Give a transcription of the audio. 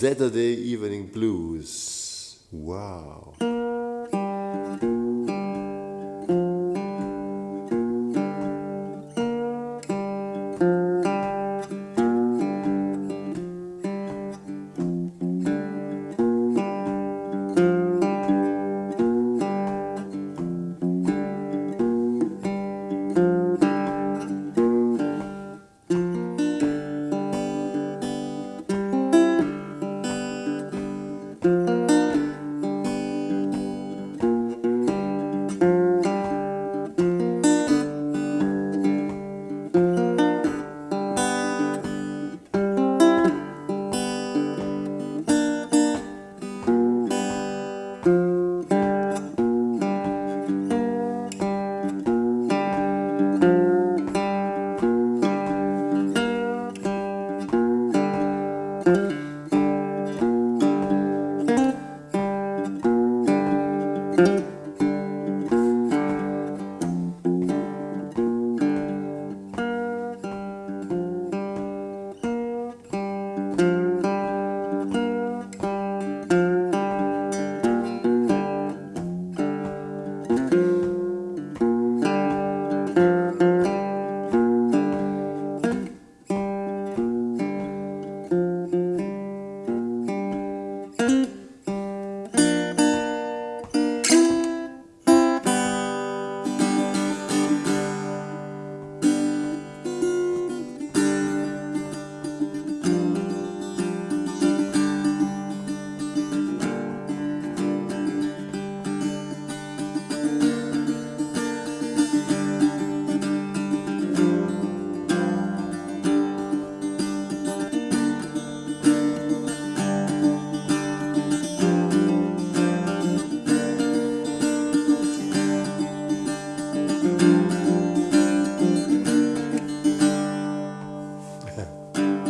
Saturday Evening Blues. Wow. Thank